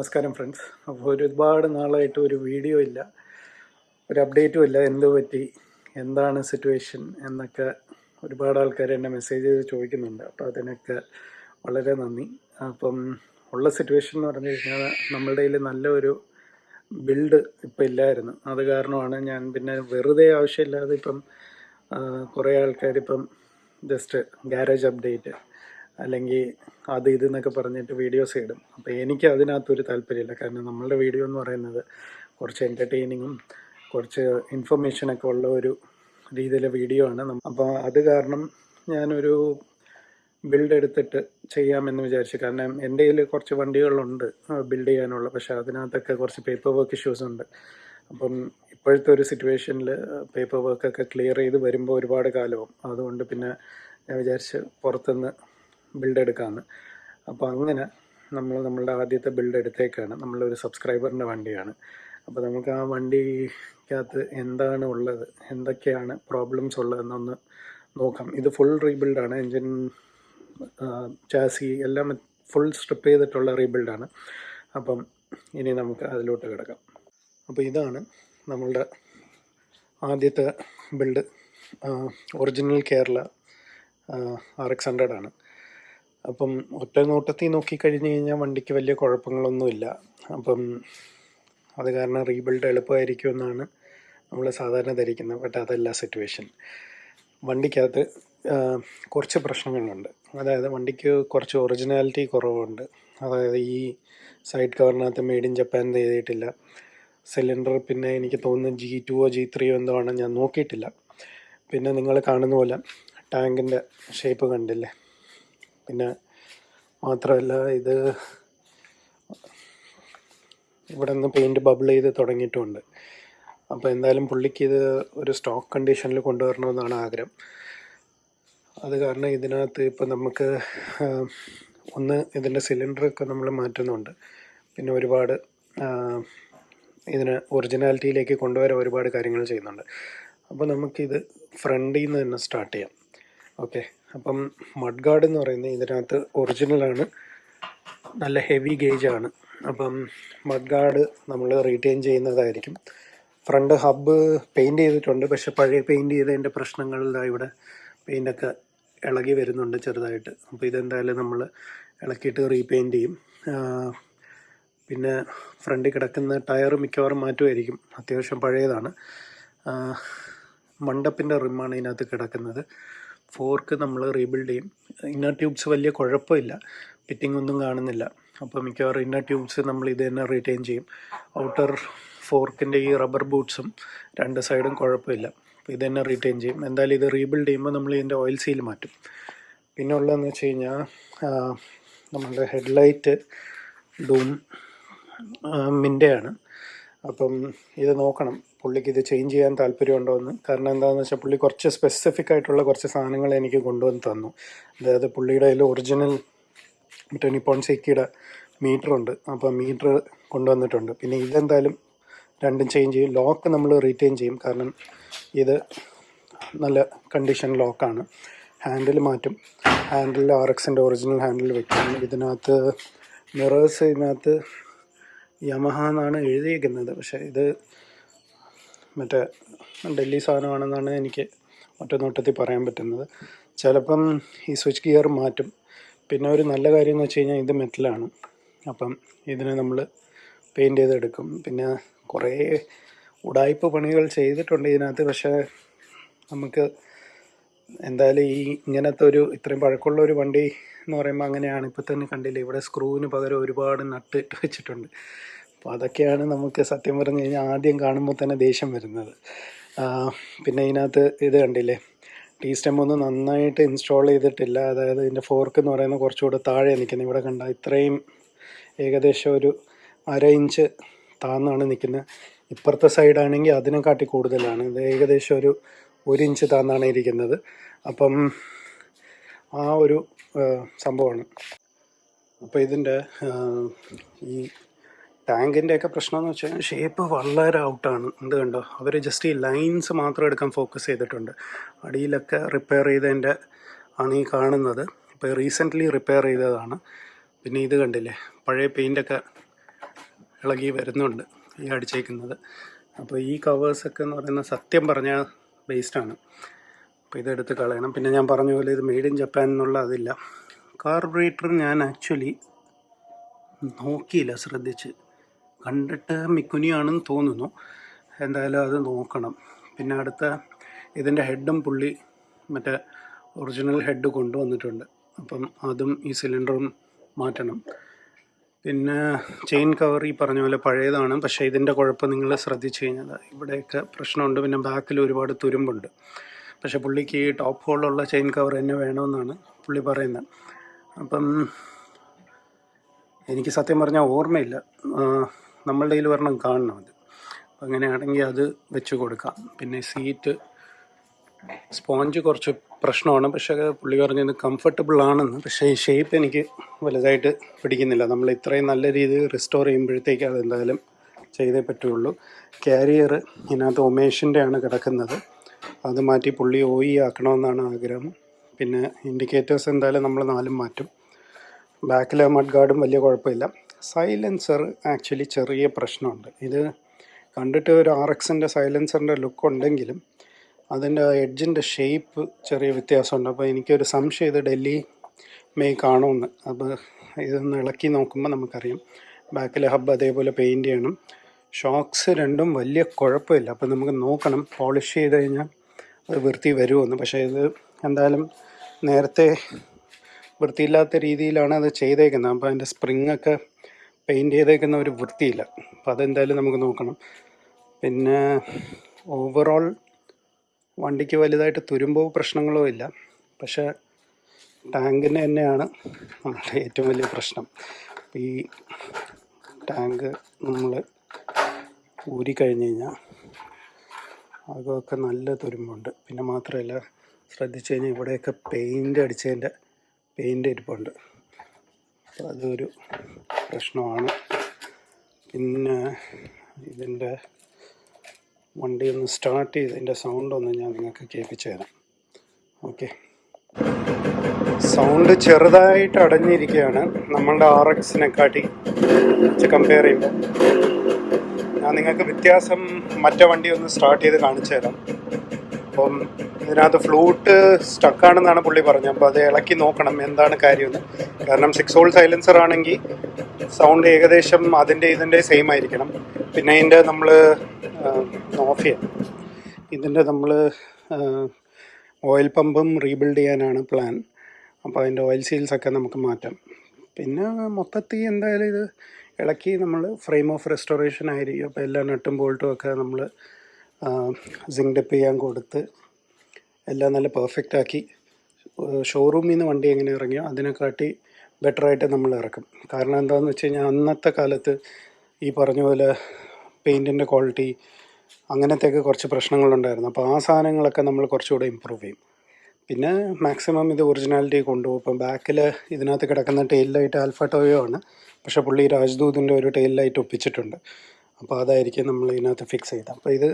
നമസ്കാരം ഫ്രണ്ട്സ് അപ്പോൾ ഒരുപാട് നാളായിട്ട് ഒരു വീഡിയോ ഇല്ല. ഒരു അപ്ഡേറ്റും ഇല്ല. എന്ത് പറ്റി? എന്താണ് സിറ്റുവേഷൻ എന്നൊക്കെ ഒരുപാട് ആൾക്കാർ എന്നെ മെസ്സേജ് ചെയ്ത് ചോദിക്കുന്നുണ്ട്. അപ്പോൾ അതിനൊക്കെ വളരെ നന്ദി. അപ്പം ഉള്ള സിറ്റുവേഷൻ എന്ന് പറഞ്ഞു കഴിഞ്ഞാൽ നമ്മളുടെ കയ്യിൽ നല്ലൊരു ബിൽഡ് ഇപ്പം ഇല്ലായിരുന്നു. അത് കാരണമാണ് ഞാൻ പിന്നെ വെറുതെ ആവശ്യമില്ലാതെ ഇപ്പം കുറേ ആൾക്കാരിപ്പം ജസ്റ്റ് ഗാരേജ് അപ്ഡേറ്റ് അല്ലെങ്കിൽ അത് ഇത് എന്നൊക്കെ പറഞ്ഞിട്ട് വീഡിയോസ് ഇടും. അപ്പോൾ എനിക്ക് അതിനകത്തൊരു താല്പര്യമില്ല. കാരണം നമ്മളുടെ വീഡിയോ എന്ന് പറയുന്നത് കുറച്ച് എന്റർടൈനിങ്ങും കുറച്ച് ഇൻഫർമേഷനൊക്കെ ഉള്ള ഒരു രീതിയിലെ വീഡിയോ ആണ്. അപ്പോൾ അത് കാരണം ഞാനൊരു ബിൽഡ് എടുത്തിട്ട് ചെയ്യാമെന്ന് വിചാരിച്ചു. കാരണം എന്റെ കയ്യിൽ കുറച്ച് വണ്ടികളുണ്ട് ബിൽഡ് ചെയ്യാനുള്ള. പക്ഷേ അതിനകത്തൊക്കെ കുറച്ച് പേപ്പർ വർക്ക് ഇഷ്യൂസ് ഉണ്ട്. അപ്പം ഇപ്പോഴത്തെ ഒരു സിറ്റുവേഷനിൽ പേപ്പർ വർക്കൊക്കെ ക്ലിയർ ചെയ്ത് വരുമ്പോൾ ഒരുപാട് കാലവും. അതുകൊണ്ട് പിന്നെ ഞാൻ വിചാരിച്ച് പുറത്തുനിന്ന് ബിൽഡ് എടുക്കാമെന്ന് അപ്പോൾ അങ്ങനെ നമ്മൾ നമ്മളുടെ ആദ്യത്തെ ബിൽഡ് എടുത്തേക്കാണ്. നമ്മളൊരു സബ്സ്ക്രൈബറിന്റെ വണ്ടിയാണ്. അപ്പോൾ നമുക്ക് ആ വണ്ടിക്കകത്ത് എന്താണ് ഉള്ളത് എന്തൊക്കെയാണ് പ്രോബ്ലംസ് ഉള്ളതെന്നൊന്ന് നോക്കാം. ഇത് ഫുൾ റീബിൽഡാണ് എൻജിൻ ചാസി എല്ലാം ഫുൾ സ്ട്രിപ്പ് ചെയ്തിട്ടുള്ള റീബിൽഡാണ് അപ്പം ഇനി നമുക്ക് അതിലോട്ട് കിടക്കാം. അപ്പോൾ ഇതാണ് നമ്മളുടെ ആദ്യത്തെ build original Kerala R X hundred ആണ്. അപ്പം ഒറ്റ നോട്ടത്തിൽ നോക്കിക്കഴിഞ്ഞ് കഴിഞ്ഞാൽ വണ്ടിക്ക് വലിയ കുഴപ്പങ്ങളൊന്നുമില്ല. അപ്പം അത് കാരണം റീബിൽഡ് എളുപ്പമായിരിക്കും എന്നാണ് നമ്മൾ സാധാരണ ധരിക്കുന്നത് ബട്ട് അതല്ല സിറ്റുവേഷൻ. വണ്ടിക്കകത്ത് കുറച്ച് പ്രശ്നങ്ങളുണ്ട്. അതായത് വണ്ടിക്ക് കുറച്ച് ഒറിജിനാലിറ്റി കുറവുണ്ട്. അതായത് ഈ സൈഡ് കവറിനകത്ത് മെയ്ഡ് ഇൻ ജപ്പാൻ എഴുതിയിട്ടില്ല. സിലിണ്ടർ പിന്നെ എനിക്ക് തോന്നുന്നു ജി ടുവോ ജി ത്രീയോ എന്തോ ആണ് ഞാൻ നോക്കിയിട്ടില്ല. പിന്നെ നിങ്ങൾ കാണുന്ന പോലെ ടാങ്കിന്റെ ഷേപ്പ് കണ്ടില്ലേ? പിന്നെ മാത്രമല്ല ഇത് ഇവിടെ നിന്ന് പെയിന്റ് ബബിൾ ചെയ്ത് തുടങ്ങിയിട്ടുമുണ്ട് അപ്പോൾ എന്തായാലും പുള്ളിക്ക് ഇത് ഒരു സ്റ്റോക്ക് കണ്ടീഷനിൽ കൊണ്ടുവരണമെന്നാണ് ആഗ്രഹം. അത് കാരണം ഇതിനകത്ത് ഇപ്പോൾ നമുക്ക് ഒന്ന് ഇതിന്റെ സിലിണ്ടറൊക്കെ നമ്മൾ മാറ്റുന്നുണ്ട്. പിന്നെ ഒരുപാട് ഇതിനെ ഒറിജിനാലിറ്റിയിലേക്ക് കൊണ്ടുവരാൻ ഒരുപാട് കാര്യങ്ങൾ ചെയ്യുന്നുണ്ട്. അപ്പോൾ നമുക്കിത് ഫ്രണ്ടിൽ നിന്ന് തന്നെ സ്റ്റാർട്ട് ചെയ്യാം. ഓക്കെ അപ്പം മഡ് ഗാർഡ് എന്ന് പറയുന്നത് ഇതിനകത്ത് ഒറിജിനലാണ് നല്ല ഹെവി ഗേജ് ആണ്. അപ്പം മഡ് ഗാർഡ് നമ്മൾ റീറ്റെയിൻ ചെയ്യുന്നതായിരിക്കും. ഫ്രണ്ട് ഹബ്ബ് പെയിന്റ് ചെയ്തിട്ടുണ്ട്. പക്ഷെ പഴയ പെയിന്റ് ചെയ്തതിന്റെ പ്രശ്നങ്ങളിലാണ് ഇവിടെ പെയിന്റൊക്കെ ഇളകി വരുന്നുണ്ട് ചെറുതായിട്ട്. അപ്പോൾ ഇതെന്തായാലും നമ്മൾ ഇളക്കിയിട്ട് റീപെയിന്റ് ചെയ്യും. പിന്നെ ഫ്രണ്ടിൽ കിടക്കുന്ന ടയർ മിക്കവാറും മാറ്റുമായിരിക്കും. അത്യാവശ്യം പഴയതാണ്. മണ്ടപ്പിന്റെ റിമ്മാണ് ഇതിനകത്ത് കിടക്കുന്നത്. ഫോർക്ക് നമ്മൾ റീബിൽഡ് ചെയ്യും. ഇന്നർ ട്യൂബ്സ് വലിയ കുഴപ്പമില്ല. ഫിറ്റിംഗ് ഒന്നും കാണുന്നില്ല. അപ്പോൾ മിക്കവാറും ഇന്നർ ട്യൂബ്സ് നമ്മൾ ഇത് തന്നെ റീറ്റെയിൻ ചെയ്യും. ഔട്ടർ ഫോർക്കിന്റെ ഈ റബ്ബർ ബൂട്ട്സും രണ്ട് സൈഡും കുഴപ്പമില്ല. അപ്പോൾ ഇത് തന്നെ റീറ്റെയിൻ ചെയ്യും. എന്തായാലും ഇത് റീബിൽഡ് ചെയ്യുമ്പോൾ നമ്മൾ ഇതിന്റെ ഓയിൽ സീൽ മാറ്റും. പിന്നെ ഉള്ളതെന്ന് വെച്ച് കഴിഞ്ഞാൽ നമ്മളുടെ ഹെഡ്ലൈറ്റ് ഡൂം മിന്റെയാണ്. അപ്പം ഇത് നോക്കണം. പുള്ളിക്ക് ഇത് ചേഞ്ച് ചെയ്യാൻ താല്പര്യമുണ്ടോ എന്ന് കാരണം എന്താണെന്ന് വെച്ചാൽ പുള്ളി കുറച്ച് സ്പെസിഫിക് ആയിട്ടുള്ള കുറച്ച് സാധനങ്ങൾ എനിക്ക് കൊണ്ടുവന്ന് തന്നു. അതായത് പുള്ളിയുടെ അതിൽ ഒറിജിനൽ മറ്റേ നിപ്പോൺ സെക്കിയുടെ മീറ്റർ ഉണ്ട്. അപ്പോൾ മീറ്റർ കൊണ്ടുവന്നിട്ടുണ്ട്. പിന്നെ ഇതെന്തായാലും രണ്ടും ചേഞ്ച് ചെയ്യും. ലോക്ക് നമ്മൾ റീറ്റെയിൻ ചെയ്യും. കാരണം ഇത് നല്ല കണ്ടീഷൻ ലോക്കാണ് ഹാൻഡിൽ മാറ്റും. ഹാൻഡിൽ ആർ എക്സിന്റെ ഒറിജിനൽ ഹാൻഡിൽ വെക്കും. ഇതിനകത്ത് മിറേഴ്സ് ഇതിനകത്ത് യമഹ എന്നാണ് എഴുതിയിരിക്കുന്നത് പക്ഷേ ഇത് മറ്റേ ഡൽഹി സാധനമാണെന്നാണ് എനിക്ക് ഒറ്റ നോട്ടത്തിൽ പറയാൻ പറ്റുന്നത്. ചിലപ്പം ഈ സ്വിച്ച് ഗിയർ മാറ്റും. പിന്നെ ഒരു നല്ല കാര്യം എന്ന് വെച്ച് കഴിഞ്ഞാൽ ഇത് മെറ്റലാണ്. അപ്പം ഇതിനെ നമ്മൾ പെയിന്റ് ചെയ്തെടുക്കും. പിന്നെ കുറേ ഉടായ്പ പണികൾ ചെയ്തിട്ടുണ്ട് ഇതിനകത്ത്. പക്ഷേ നമുക്ക് എന്തായാലും ഈ ഇങ്ങനത്തെ ഒരു ഇത്രയും പഴക്കമുള്ള ഒരു വണ്ടി എന്ന് പറയുമ്പോൾ അങ്ങനെയാണ്. ഇപ്പോൾ തന്നെ കണ്ടില്ലേ ഇവിടെ സ്ക്രൂവിന് പകരം ഒരുപാട് നട്ട് ഇട്ട് വെച്ചിട്ടുണ്ട്. അപ്പോൾ അതൊക്കെയാണ് നമുക്ക് സത്യം പറഞ്ഞു കഴിഞ്ഞാൽ ആദ്യം കാണുമ്പോൾ തന്നെ ദേഷ്യം വരുന്നത്. പിന്നെ ഇതിനകത്ത് ഇത് കണ്ടില്ലേ? ടീ സ്റ്റെം ഒന്നും നന്നായിട്ട് ഇൻസ്റ്റാൾ ചെയ്തിട്ടില്ല. അതായത് ഇതിന്റെ ഫോർക്ക് എന്ന് പറയുന്നത് കുറച്ചുകൂടെ താഴെ നിൽക്കുന്നത് ഇവിടെ കണ്ട ഇത്രയും ഏകദേശം ഒരു അര ഇഞ്ച് താന്നാണ് നിൽക്കുന്നത് ഇപ്പുറത്തെ സൈഡാണെങ്കിൽ അതിനെക്കാട്ടി കൂടുതലാണ്. ഇത് ഏകദേശം ഒരു ഒരു ഇഞ്ച് താന്നാണ് ഇരിക്കുന്നത്. അപ്പം ആ ഒരു സംഭവമാണ്. അപ്പോൾ ഇതിന്റെ ഈ ടാങ്കിന്റെ ഒക്കെ പ്രശ്നം എന്ന് വെച്ചാൽ ഷേപ്പ് വളരെ ഔട്ടാണ് എന്ത് കണ്ടോ? അവർ ജസ്റ്റ് ഈ ലൈൻസ് മാത്രം എടുക്കാൻ ഫോക്കസ് ചെയ്തിട്ടുണ്ട്. അടിയിലൊക്കെ റിപ്പയർ ചെയ്തതിന്റെ ആണ് ഈ കാണുന്നത്. ഇപ്പോൾ റീസെന്റ്ലി റിപ്പയർ ചെയ്തതാണ്. പിന്നെ ഇത് കണ്ടില്ലേ? പഴയ പെയിന്റൊക്കെ ഇളകി വരുന്നുണ്ട് ഈ അടിച്ചേക്കുന്നത്. അപ്പോൾ ഈ കവേഴ്സൊക്കെ എന്ന് പറയുന്നത് സത്യം പറഞ്ഞാൽ വേസ്റ്റാണ് അപ്പോൾ ഇതെടുത്ത് കളയണം. പിന്നെ ഞാൻ പറഞ്ഞ പോലെ ഇത് മെയ്ഡ് ഇൻ ജപ്പാൻ എന്നുള്ള അതില്ല. കാർബറേറ്റർ ഞാൻ ആക്ച്വലി നോക്കിയില്ല ശ്രദ്ധിച്ച്. കണ്ടിട്ട് മിക്കുനിയാണെന്ന് തോന്നുന്നു. എന്തായാലും അത് നോക്കണം. പിന്നെ അടുത്ത ഇതിന്റെ ഹെഡും പുള്ളി മറ്റേ ഒറിജിനൽ ഹെഡ് കൊണ്ടുവന്നിട്ടുണ്ട്. അപ്പം അതും ഈ സിലിണ്ടറും മാറ്റണം. പിന്നെ ചെയിൻ കവർ ഈ പറഞ്ഞ പോലെ പഴയതാണ്. പക്ഷേ ഇതിന്റെ കുഴപ്പം നിങ്ങൾ ശ്രദ്ധിച്ചു കഴിഞ്ഞാൽ ഇവിടെയൊക്കെ പ്രശ്നമുണ്ട്. പിന്നെ ബാക്കിൽ ഒരുപാട് തുരുമ്പുണ്ട്. പക്ഷേ പുള്ളിക്ക് ഈ ടോപ്പ് ഹോളുള്ള ചെയിൻ കവർ തന്നെ വേണമെന്നാണ് പുള്ളി പറയുന്നത്. അപ്പം എനിക്ക് സത്യം പറഞ്ഞാൽ ഓർമ്മയില്ല. നമ്മളുടെ കയ്യിൽ വരണം കാണണം അത്. അങ്ങനെയാണെങ്കിൽ അത് വെച്ച് കൊടുക്കാം. പിന്നെ സീറ്റ് സ്പോഞ്ച് കുറച്ച് പ്രശ്നമാണ്. പക്ഷേ പുള്ളി പറഞ്ഞത് കംഫർട്ടബിൾ ആണെന്ന്. പക്ഷേ ഈ ഷേപ്പ് എനിക്ക് വലുതായിട്ട് പിടിക്കുന്നില്ല. നമ്മൾ ഇത്രയും നല്ല രീതിയിൽ റിസ്റ്റോർ ചെയ്യുമ്പോഴത്തേക്ക് അതെന്തായാലും ചെയ്തേ പറ്റുള്ളൂ. കാരിയർ ഇതിനകത്ത് ഒമേഷിന്റെ ആണ് കിടക്കുന്നത്. അത് മാറ്റി പുള്ളി ഒ ഇ ആക്കണമെന്നാണ് ആഗ്രഹം. പിന്നെ ഇൻഡിക്കേറ്റേഴ്സ് എന്തായാലും നമ്മൾ നാലും മാറ്റും. ബാക്കിലെ മഡ് ഗാർഡും വലിയ കുഴപ്പമില്ല. സൈലൻസർ ആക്ച്വലി ചെറിയ പ്രശ്നമുണ്ട്. ഇത് കണ്ടിട്ട് ഒരു ആർ എക്സിന്റെ സൈലൻസറിന്റെ ലുക്ക് ഉണ്ടെങ്കിലും അതിന്റെ എഡ്ജിന്റെ ഷേപ്പ് ചെറിയ വ്യത്യാസമുണ്ട്. അപ്പോൾ എനിക്കൊരു സംശയം ഇത് ഡൽഹി മേ കാണുമെന്ന്. അപ്പോൾ ഇതൊന്ന് ഇളക്കി നോക്കുമ്പോൾ നമുക്കറിയാം. ബാക്കിലെ ഹബ്ബ് അതേപോലെ പെയിന്റ് ചെയ്യണം. ഷോക്സ് രണ്ടും വലിയ കുഴപ്പമില്ല. അപ്പോൾ നമുക്ക് നോക്കണം പോളിഷ് ചെയ്ത് കഴിഞ്ഞാൽ അത് വൃത്തി വരുമെന്ന്. പക്ഷേ ഇത് എന്തായാലും നേരത്തെ വൃത്തിയില്ലാത്ത രീതിയിലാണ് അത് ചെയ്തേക്കുന്നത്. അപ്പോൾ അതിന്റെ സ്പ്രിങ് ഒക്കെ പെയിന്റ് ചെയ്തേക്കുന്ന ഒരു വൃത്തിയില്ല. അപ്പോൾ അതെന്തായാലും നമുക്ക് നോക്കണം. പിന്നെ ഓവറോൾ വണ്ടിക്ക് വലുതായിട്ട് തുരുമ്പോ പ്രശ്നങ്ങളോ ഇല്ല. പക്ഷേ ടാങ്കിന് തന്നെയാണ് നമ്മുടെ ഏറ്റവും വലിയ പ്രശ്നം. ഈ ടാങ്ക് നമ്മൾ ഊരിക്കഴിഞ്ഞ് കഴിഞ്ഞാൽ അതൊക്കെ നല്ല തുരുമ്പുണ്ട്. പിന്നെ മാത്രമല്ല ശ്രദ്ധിച്ചു കഴിഞ്ഞാൽ ഇവിടെയൊക്കെ പെയിന്റ് അടിച്ചതിന്റെ പെയിന്റ് ഇരിപ്പുണ്ട്. അതൊരു പ്രശ്നമാണ്. പിന്നെ ഇതിന്റെ വണ്ടി ഒന്ന് സ്റ്റാർട്ട് ചെയ്ത് ഇതിന്റെ സൗണ്ട് ഒന്ന് ഞാൻ നിങ്ങൾക്ക് കേൾപ്പിച്ചു തരാം. ഓക്കെ സൗണ്ട് ചെറുതായിട്ട് അടഞ്ഞിരിക്കുകയാണ്. നമ്മളുടെ ആർ എക്സിനെക്കാട്ടി വെച്ച് കമ്പയർ ചെയ്യുമ്പോൾ. ഞാൻ നിങ്ങൾക്ക് വ്യത്യാസം മറ്റേ വണ്ടി ഒന്ന് സ്റ്റാർട്ട് ചെയ്ത് കാണിച്ചു തരാം. അപ്പം ഇതിനകത്ത് ഫ്ലൂട്ട് സ്റ്റക്കാണെന്നാണ് പുള്ളി പറഞ്ഞത്. അപ്പോൾ അത് ഇളക്കി നോക്കണം എന്താണ് കാര്യമെന്ന്. കാരണം സിക്സ് ഹോൾ സൈലൻസർ ആണെങ്കിൽ സൗണ്ട് ഏകദേശം അതിന്റെ ഇതിന്റെ സെയിം ആയിരിക്കണം. പിന്നെ ഇതിന്റെ നമ്മൾ ഓഫ് ചെയ്യാം. ഇതിന്റെ നമ്മൾ ഓയിൽ പമ്പും റീബിൽഡ് ചെയ്യാനാണ് പ്ലാൻ അപ്പോൾ അതിന്റെ ഓയിൽ സീൽസൊക്കെ നമുക്ക് മാറ്റാം. പിന്നെ മൊത്തത്തിൽ എന്തായാലും ഇത് ഇളക്കി നമ്മൾ ഫ്രെയിം ഓഫ് റെസ്റ്റോറേഷൻ ആയിരിക്കും. അപ്പോൾ എല്ലാ നട്ടും ബോൾട്ടും ഒക്കെ നമ്മൾ സിങ്ക് ഡപ്പ് ചെയ്യാൻ കൊടുത്ത് എല്ലാം നല്ല പെർഫെക്റ്റ് ആക്കി. ഷോറൂമിൽ നിന്ന് വണ്ടി എങ്ങനെ ഇറങ്ങിയോ അതിനെക്കാട്ടി ബെറ്ററായിട്ട് നമ്മൾ ഇറക്കും. കാരണം എന്താണെന്ന് വെച്ച് കഴിഞ്ഞാൽ അന്നത്തെ കാലത്ത് ഈ പറഞ്ഞ പോലെ പെയിന്റിന്റെ ക്വാളിറ്റി അങ്ങനത്തെയൊക്കെ കുറച്ച് പ്രശ്നങ്ങളുണ്ടായിരുന്നു അപ്പോൾ ആ സാധനങ്ങളൊക്കെ നമ്മൾ കുറച്ചുകൂടെ ഇമ്പ്രൂവ് ചെയ്യും. പിന്നെ മാക്സിമം ഇത് ഒറിജിനാലിറ്റി കൊണ്ടുപോകും. ഇപ്പം ബാക്കിൽ ഇതിനകത്ത് കിടക്കുന്ന ടെയിൽ ലൈറ്റ് ആൽഫ ടോയോ ആണ്. പക്ഷേ പുള്ളി രാജ്ദൂതിന്റെ ഒരു ടെയിൽ ലൈറ്റ് ഒപ്പിച്ചിട്ടുണ്ട്. അപ്പോൾ അതായിരിക്കും നമ്മൾ ഇതിനകത്ത് ഫിക്സ് ചെയ്തത്. അപ്പോൾ ഇത്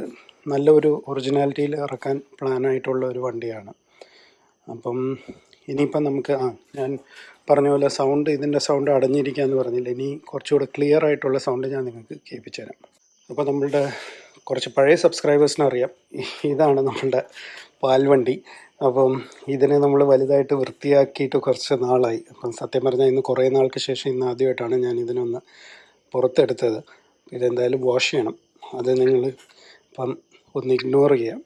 നല്ലൊരു ഒറിജിനാലിറ്റിയിൽ ഇറക്കാൻ പ്ലാനായിട്ടുള്ള ഒരു വണ്ടിയാണ്. അപ്പം ഇനിയിപ്പം നമുക്ക് ആ ഞാൻ പറഞ്ഞ പോലെ സൗണ്ട് ഇതിന്റെ സൗണ്ട് അടഞ്ഞിരിക്കുക എന്ന് പറഞ്ഞില്ല. ഇനി കുറച്ചുകൂടെ ക്ലിയർ ആയിട്ടുള്ള സൗണ്ട് ഞാൻ നിങ്ങൾക്ക് കേൾപ്പിച്ചു തരാം അപ്പോൾ നമ്മളുടെ കുറച്ച് പഴയ സബ്സ്ക്രൈബേഴ്സിന് അറിയാം. ഇതാണ് നമ്മളുടെ പാൽവണ്ടി അപ്പം ഇതിനെ നമ്മൾ വലുതായിട്ട് വൃത്തിയാക്കിയിട്ട് കുറച്ച് നാളായി. അപ്പം സത്യം പറഞ്ഞാൽ ഇന്ന് കുറേ നാൾക്ക് ശേഷം ഇന്ന് ആദ്യമായിട്ടാണ് ഞാൻ ഇതിനൊന്ന് പുറത്തെടുത്തത്. ഇതെന്തായാലും വാഷ് ചെയ്യണം. അത് നിങ്ങൾ ഇപ്പം ഒന്ന് ഇഗ്നോർ ചെയ്യാം.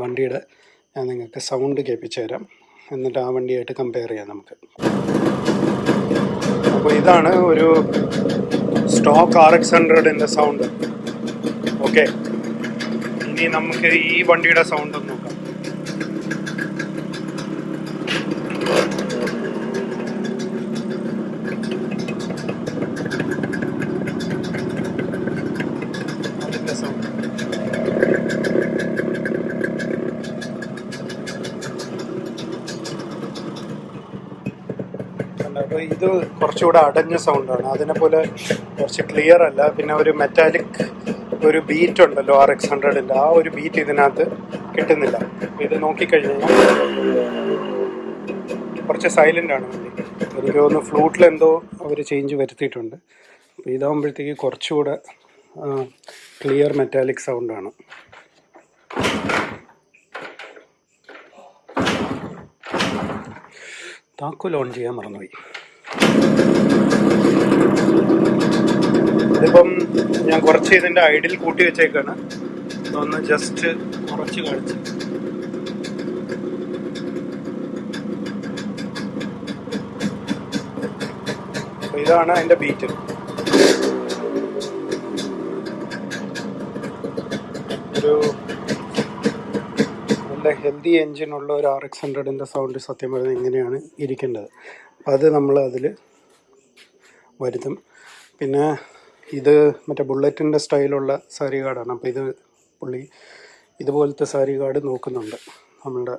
വണ്ടിയുടെ ഞാൻ നിങ്ങൾക്ക് സൗണ്ട് കേൾപ്പിച്ചു തരാം. എന്നിട്ട് ആ വണ്ടിയായിട്ട് കമ്പയർ ചെയ്യാം നമുക്ക്. അപ്പോൾ ഇതാണ് ഒരു സ്റ്റോക്ക് ആർ എക്സ് ഹൺഡ്രഡിന്റെ സൗണ്ട് ഓക്കെ ഇനി നമുക്ക് ഈ വണ്ടിയുടെ സൗണ്ട് ഒന്ന് നോക്കാം അതിന്റെ സൗണ്ട് അപ്പോൾ ഇത് കുറച്ചുകൂടെ അടഞ്ഞ സൗണ്ടാണ് അതിനെ പോലെ കുറച്ച് ക്ലിയർ അല്ല. പിന്നെ ഒരു മെറ്റാലിക് ഒരു ബീറ്റ് ഉണ്ടല്ലോ ആർ എക്സ് ഹൺഡ്രഡിന്റെ ആ ഒരു ബീറ്റ് ഇതിനകത്ത് കിട്ടുന്നില്ല. ഇത് നോക്കിക്കഴിഞ്ഞാൽ കുറച്ച് സൈലന്റ് ആണ്. വണ്ടി തോന്നുന്നു ഫ്ലൂട്ടിൽ എന്തോ അവർ ചേഞ്ച് വരുത്തിയിട്ടുണ്ട്. അപ്പോൾ ഇതാകുമ്പോഴത്തേക്ക് കുറച്ചുകൂടെ ക്ലിയർ മെറ്റാലിക് സൗണ്ടാണ് താക്കോൽ ഓൺ ചെയ്യാൻ മറന്നുപോയി. ഞാൻ കുറച്ച് ഇതിന്റെ ഐഡിൽ കൂട്ടി വെച്ചേക്കാണ്. ഒന്ന് ജസ്റ്റ് കുറച്ച് കാണിച്ച്. ഇതാണ് അതിന്റെ ബീറ്റ് ഒരു നല്ല ഹെൽത്തി എൻജിനുള്ള ഒരു ആർ എക്സ് ഹൺഡ്രഡിന്റെ സൗണ്ട് സത്യം പറഞ്ഞാൽ എങ്ങനെയാണ് ഇരിക്കേണ്ടത്. അത് നമ്മൾ അതിൽ വരുത്തും. പിന്നെ ഇത് മറ്റേ ബുള്ളറ്റിന്റെ സ്റ്റൈലുള്ള സാരി കാർഡാണ്. അപ്പോൾ ഇത് പുള്ളി ഇതുപോലത്തെ സാരി കാർഡ് നോക്കുന്നുണ്ട്. നമ്മളുടെ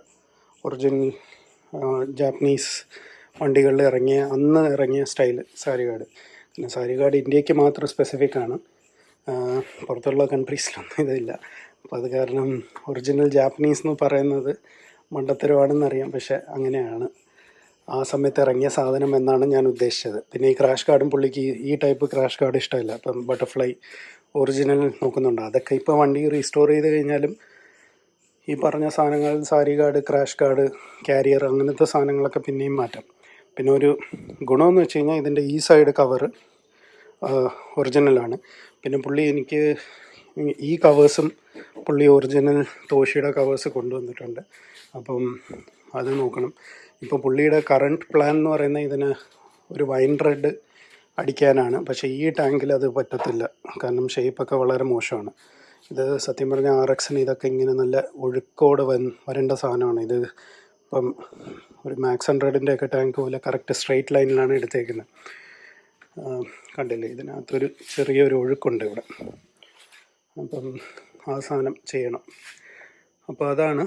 ഒറിജിനൽ ജാപ്പനീസ് വണ്ടികളിൽ ഇറങ്ങിയ അന്ന് ഇറങ്ങിയ സ്റ്റൈൽ സാരി കാർഡ്. പിന്നെ സാരി കാർഡ് ഇന്ത്യയ്ക്ക് മാത്രം സ്പെസിഫിക് ആണ്. പുറത്തുള്ള കൺട്രീസിലൊന്നും ഇതില്ല. അപ്പോൾ അത് കാരണം ഒറിജിനൽ ജാപ്പനീസ് എന്ന് പറയുന്നത് മണ്ടത്തരമാണെന്നറിയാം പക്ഷെ അങ്ങനെയാണ്. ആ സമയത്ത് ഇറങ്ങിയ സാധനം എന്നാണ് ഞാൻ ഉദ്ദേശിച്ചത്. പിന്നെ ഈ ക്രാഷ് കാർഡും പുള്ളിക്ക് ഈ- ടൈപ്പ് ക്രാഷ് കാർഡ് ഇഷ്ടമല്ല. അപ്പം ബട്ടർഫ്ലൈ ഒറിജിനൽ നോക്കുന്നുണ്ട്. അതൊക്കെ ഇപ്പോൾ വണ്ടി റീസ്റ്റോർ ചെയ്ത് കഴിഞ്ഞാലും ഈ പറഞ്ഞ സാധനങ്ങൾ sari guard crash guard carrier അങ്ങനത്തെ സാധനങ്ങളൊക്കെ പിന്നെയും മാറ്റാം. പിന്നെ ഒരു ഗുണമെന്ന് വെച്ച് കഴിഞ്ഞാൽ ഇതിന്റെ ഈ സൈഡ് കവറ് ഒറിജിനലാണ് പിന്നെ പുള്ളി എനിക്ക് ഈ കവേഴ്സും പുള്ളി ഒറിജിനൽ തോഷിയുടെ കവേഴ്സ് കൊണ്ടുവന്നിട്ടുണ്ട്. അപ്പം അത് നോക്കണം. ഇപ്പോൾ പുള്ളിയുടെ കറണ്ട് പ്ലാൻ എന്ന് പറയുന്ന ഇതിന് ഒരു വൈൻ റെഡ് അടിക്കാനാണ്. പക്ഷേ ഈ ടാങ്കിൽ അത് പറ്റത്തില്ല. കാരണം ഷേപ്പൊക്കെ വളരെ മോശമാണ്. ഇത് സത്യം പറഞ്ഞാൽ ആർ എക്സിന് ഇതൊക്കെ ഇങ്ങനെ നല്ല ഒഴുക്കോട് വൻ വരേണ്ട സാധനമാണ്. ഇത് ഇപ്പം ഒരു മാക്സ് ഹൺഡ്രഡിന്റെ ഒക്കെ ടാങ്ക് പോലെ കറക്റ്റ് സ്ട്രെയിറ്റ് ലൈനിലാണ് എടുത്തേക്കുന്നത്. കണ്ടില്ലേ? ഇതിനകത്തൊരു ചെറിയൊരു ഒഴുക്കുണ്ട് ഇവിടെ. അപ്പം ആ സാധനം ചെയ്യണം. അപ്പോൾ അതാണ്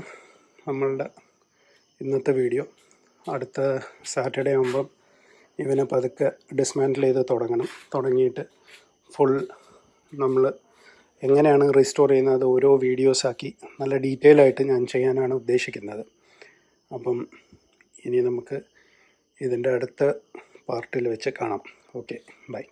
നമ്മളുടെ ഇന്നത്തെ വീഡിയോ അടുത്ത സാറ്റർഡേ ആകുമ്പം ഇവനെ പതുക്കെ ഡിസ്മാൻഡിൽ ചെയ്ത് തുടങ്ങണം. തുടങ്ങിയിട്ട് ഫുൾ നമ്മൾ എങ്ങനെയാണ് റീസ്റ്റോർ ചെയ്യുന്നത് ഓരോ വീഡിയോസാക്കി നല്ല ഡീറ്റെയിൽ ആയിട്ട് ഞാൻ ചെയ്യാനാണ് ഉദ്ദേശിക്കുന്നത്. അപ്പം ഇനി നമുക്ക് ഇതിന്റെ അടുത്ത പാർട്ടിൽ വെച്ച് കാണാം. Okay bye